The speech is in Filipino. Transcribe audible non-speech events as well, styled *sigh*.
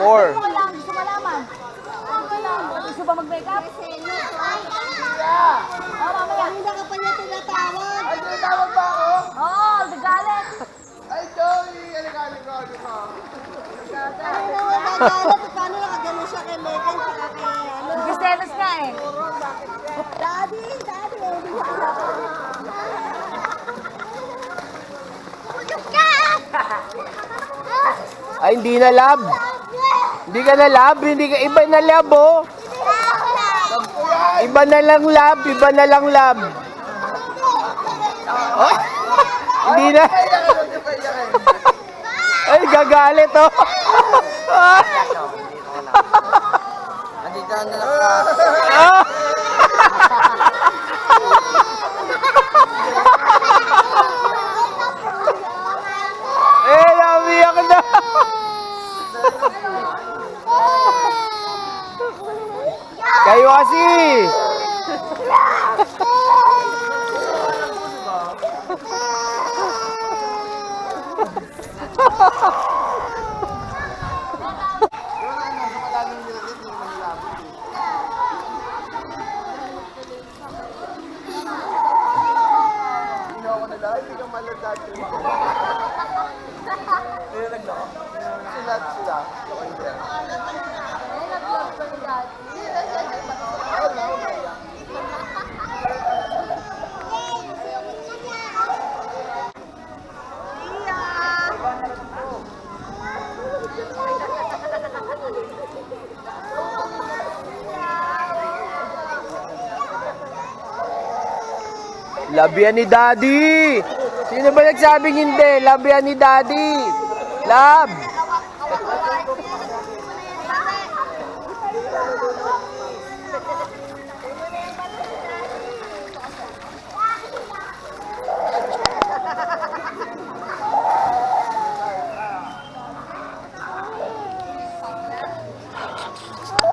Four. Gusto ko lang, gusto malaman. Gusto lang, gusto ba mag-makeup? Oo, mamaya. Hindi ka pa niya tinatawag. Ay, tinatawag ba ako? Oo, nagalit. Ay, Joey! Alikali ko, ano ka? Ano naman nagalit? Paano nakagano siya kay Megan saka kay ano? Nagkiselos nga eh. Daddy, daddy, siya pinapanood. Ay, hindi na lab. Hindi ka na lab. Hindi ka, iba na lab, oh. Iba na lang lab. Iba na lang lab. Oh, hindi na. *laughs* Ay, gagalit, oh. Andito na lang. *laughs* Eh, namiyak na. *laughs* Kayo kasi. Hindi ako nila. Hindi ka malad dati. Nilag na ako. Sila, sila. Ako hindi. Labian ni Daddy. Sino ba nagsabing hindi? Labian ni Daddy. Lab.